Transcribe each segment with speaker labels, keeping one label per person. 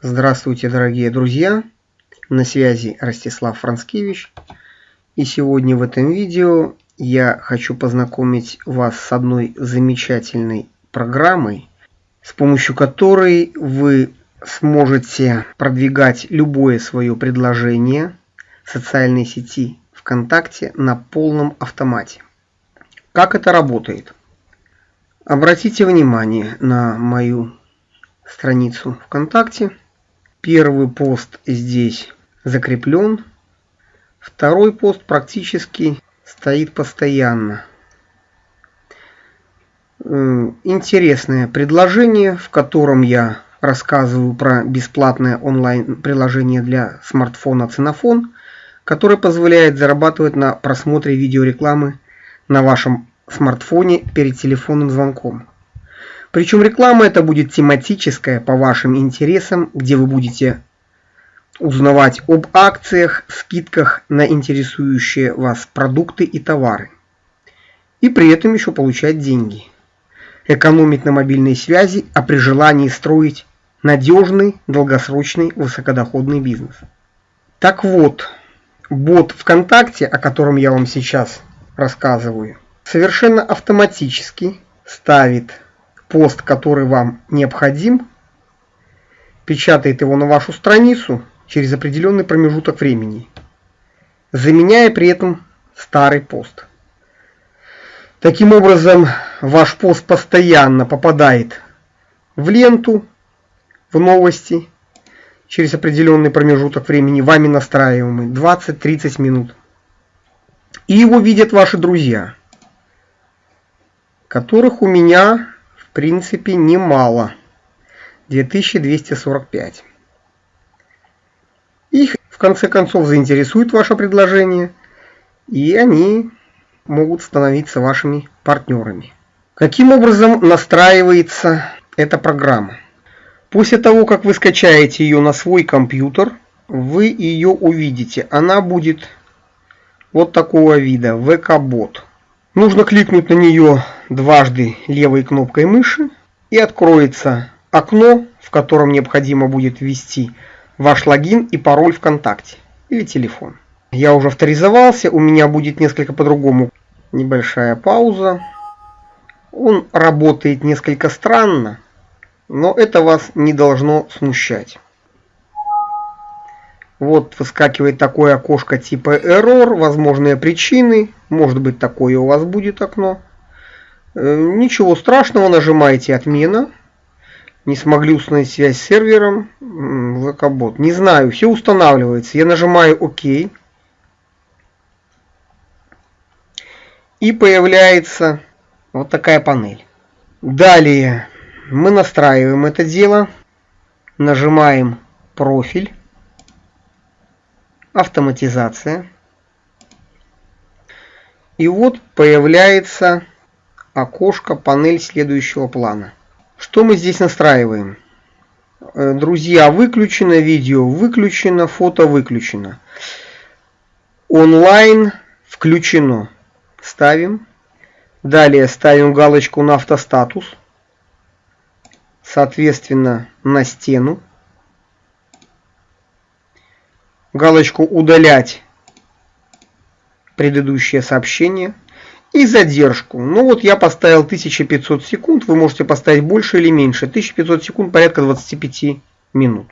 Speaker 1: Здравствуйте, дорогие друзья! На связи Ростислав Францкевич. И сегодня в этом видео я хочу познакомить вас с одной замечательной программой, с помощью которой вы сможете продвигать любое свое предложение в социальной сети ВКонтакте на полном автомате. Как это работает? Обратите внимание на мою страницу ВКонтакте. Первый пост здесь закреплен. Второй пост практически стоит постоянно. Интересное предложение, в котором я рассказываю про бесплатное онлайн-приложение для смартфона Ценофон, которое позволяет зарабатывать на просмотре видеорекламы на вашем смартфоне перед телефонным звонком. Причем реклама это будет тематическая по вашим интересам, где вы будете узнавать об акциях, скидках на интересующие вас продукты и товары. И при этом еще получать деньги. Экономить на мобильной связи, а при желании строить надежный, долгосрочный, высокодоходный бизнес. Так вот, бот ВКонтакте, о котором я вам сейчас рассказываю, совершенно автоматически ставит пост, который вам необходим, печатает его на вашу страницу через определенный промежуток времени, заменяя при этом старый пост. Таким образом, ваш пост постоянно попадает в ленту, в новости, через определенный промежуток времени, вами настраиваемый, 20-30 минут. И его видят ваши друзья, которых у меня в принципе немало. 2245. Их в конце концов заинтересует ваше предложение, и они могут становиться вашими партнерами. Каким образом настраивается эта программа? После того, как вы скачаете ее на свой компьютер, вы ее увидите. Она будет вот такого вида, VK-бот. Нужно кликнуть на нее дважды левой кнопкой мыши и откроется окно, в котором необходимо будет ввести ваш логин и пароль ВКонтакте или телефон. Я уже авторизовался, у меня будет несколько по-другому. Небольшая пауза. Он работает несколько странно, но это вас не должно смущать. Вот выскакивает такое окошко типа error, возможные причины, может быть такое у вас будет окно. Э, ничего страшного, нажимаете отмена. Не смогли установить связь с сервером, VK-бот. Не знаю, все устанавливается. Я нажимаю ОК. И появляется вот такая панель. Далее мы настраиваем это дело. Нажимаем профиль. Автоматизация. И вот появляется окошко панель следующего плана. Что мы здесь настраиваем? Э, друзья, выключено, видео выключено, фото выключено. Онлайн включено. Ставим. Далее ставим галочку на автостатус. Соответственно, на стену. Галочку удалять предыдущее сообщение и задержку. Ну вот я поставил 1500 секунд, вы можете поставить больше или меньше. 1500 секунд порядка 25 минут.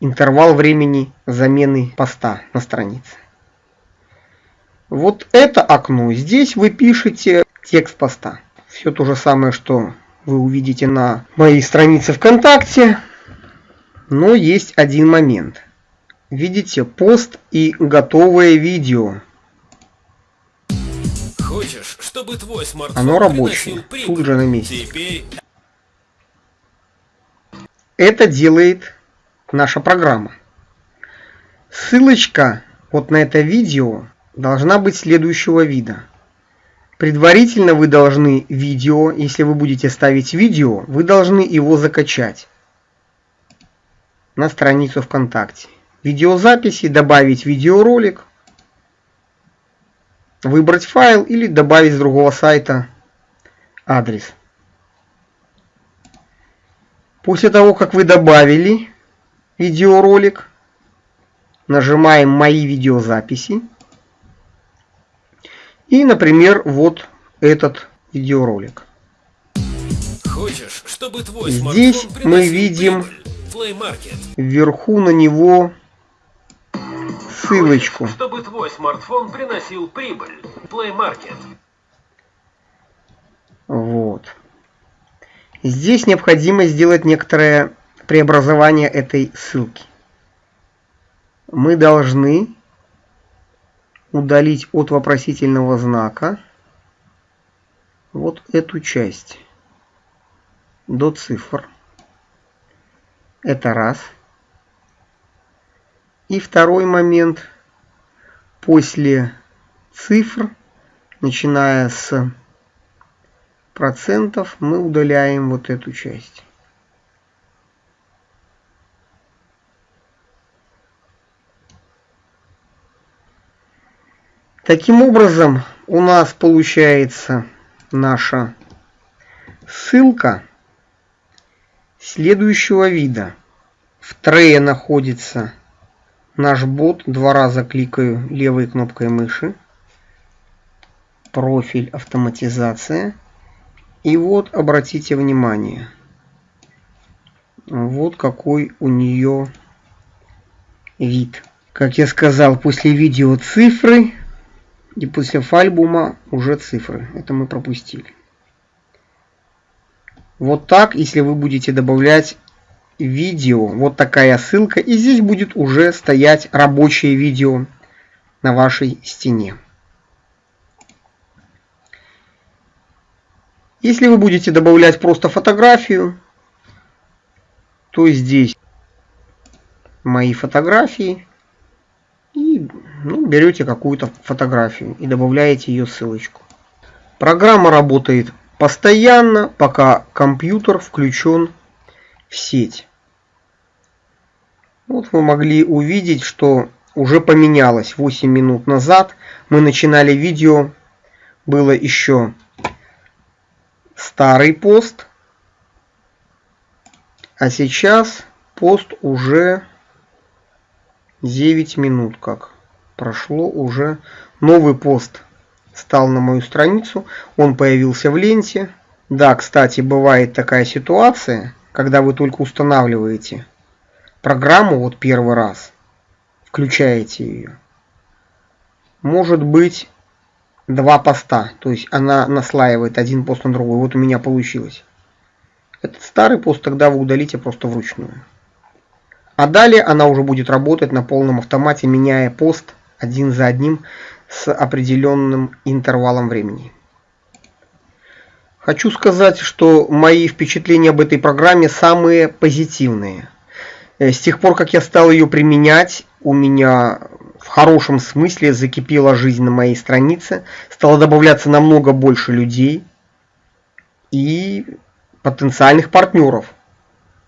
Speaker 1: Интервал времени замены поста на странице. Вот это окно. Здесь вы пишете текст поста. Все то же самое, что вы увидите на моей странице ВКонтакте. Но есть один момент. Видите пост и готовое видео. Хочешь, чтобы твой смартфон Оно рабочее, тут же на месте. Теперь... Это делает наша программа. Ссылочка вот на это видео должна быть следующего вида. Предварительно вы должны видео, если вы будете ставить видео, вы должны его закачать на страницу ВКонтакте. Видеозаписи, добавить видеоролик, выбрать файл или добавить с другого сайта адрес. После того, как вы добавили видеоролик. Нажимаем «Мои видеозаписи». И, например, вот этот видеоролик. Хочешь, чтобы твой Здесь мы видим вверху на него ссылочку. Чтобы твой смартфон приносил прибыль. Play Market. Вот. Здесь необходимо сделать некоторое преобразование этой ссылки. Мы должны удалить от вопросительного знака вот эту часть до цифр. Это раз. И второй момент. После цифр, начиная с процентов, мы удаляем вот эту часть. Таким образом, у нас получается наша ссылка следующего вида. В трее находится наш бот. Два раза кликаю левой кнопкой мыши. Профиль автоматизация. И вот обратите внимание. Вот какой у нее вид. Как я сказал, после видео цифры и после фальбума уже цифры. Это мы пропустили. Вот так, если вы будете добавлять видео, вот такая ссылка, и здесь будет уже стоять рабочее видео на вашей стене. Если вы будете добавлять просто фотографию, то здесь мои фотографии, и ну, берете какую-то фотографию и добавляете ее ссылочку. Программа работает постоянно, пока компьютер включен в сеть. Вот вы могли увидеть, что уже поменялось 8 минут назад. Мы начинали видео, было еще старый пост, а сейчас пост уже 9 минут как прошло уже. Новый пост стал на мою страницу, он появился в ленте. Да, кстати, бывает такая ситуация, когда вы только устанавливаете программу вот первый раз, включаете ее. Может быть два поста, то есть она наслаивает один пост на другой. Вот у меня получилось. Этот старый пост тогда вы удалите просто вручную. А далее она уже будет работать на полном автомате, меняя пост один за одним с определенным интервалом времени. Хочу сказать, что мои впечатления об этой программе самые позитивные. Э, с тех пор, как я стал ее применять, у меня в хорошем смысле закипела жизнь на моей странице, стало добавляться намного больше людей и потенциальных партнеров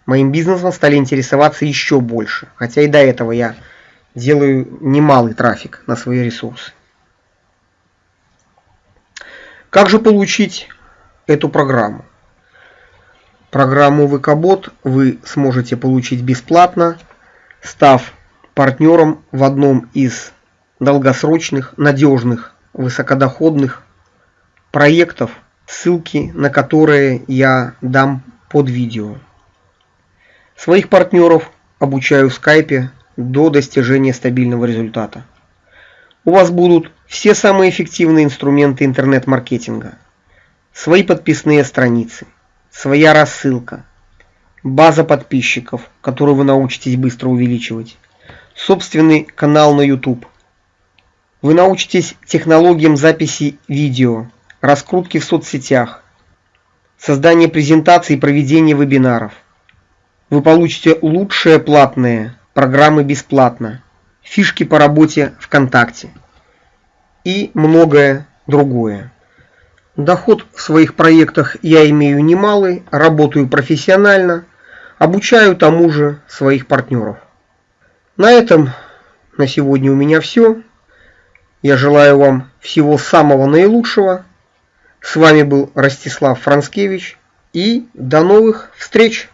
Speaker 1: моим бизнесом стали интересоваться еще больше. Хотя и до этого я делаю немалый трафик на свои ресурсы. Как же получить эту программу? Программу ВКБот вы сможете получить бесплатно, став партнером в одном из долгосрочных, надежных, высокодоходных проектов, ссылки на которые я дам под видео. Своих партнеров обучаю в скайпе до достижения стабильного результата. У вас будут все самые эффективные инструменты интернет-маркетинга. Свои подписные страницы, своя рассылка, база подписчиков, которую вы научитесь быстро увеличивать, собственный канал на YouTube. Вы научитесь технологиям записи видео, раскрутки в соцсетях, создания презентаций и проведения вебинаров – вы получите лучшие платные программы бесплатно, фишки по работе ВКонтакте и многое другое. Доход в своих проектах я имею немалый, работаю профессионально, обучаю тому же своих партнеров. На этом на сегодня у меня все. Я желаю вам всего самого наилучшего. С вами был Ростислав Францкевич и до новых встреч!